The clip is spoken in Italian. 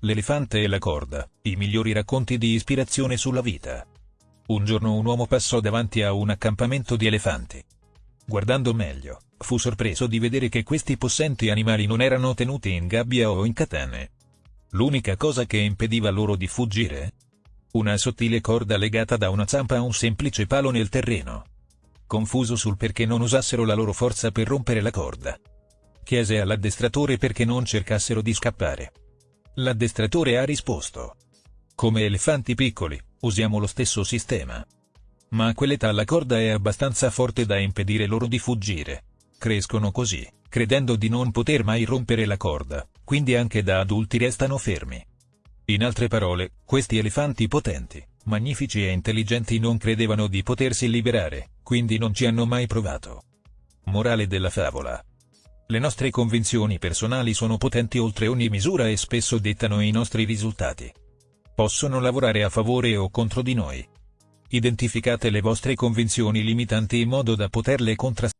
L'elefante e la corda, i migliori racconti di ispirazione sulla vita. Un giorno un uomo passò davanti a un accampamento di elefanti. Guardando meglio, fu sorpreso di vedere che questi possenti animali non erano tenuti in gabbia o in catene. L'unica cosa che impediva loro di fuggire? Una sottile corda legata da una zampa a un semplice palo nel terreno. Confuso sul perché non usassero la loro forza per rompere la corda. Chiese all'addestratore perché non cercassero di scappare. L'addestratore ha risposto. Come elefanti piccoli, usiamo lo stesso sistema. Ma a quell'età la corda è abbastanza forte da impedire loro di fuggire. Crescono così, credendo di non poter mai rompere la corda, quindi anche da adulti restano fermi. In altre parole, questi elefanti potenti, magnifici e intelligenti non credevano di potersi liberare, quindi non ci hanno mai provato. Morale della favola. Le nostre convinzioni personali sono potenti oltre ogni misura e spesso dettano i nostri risultati. Possono lavorare a favore o contro di noi. Identificate le vostre convinzioni limitanti in modo da poterle contrastare.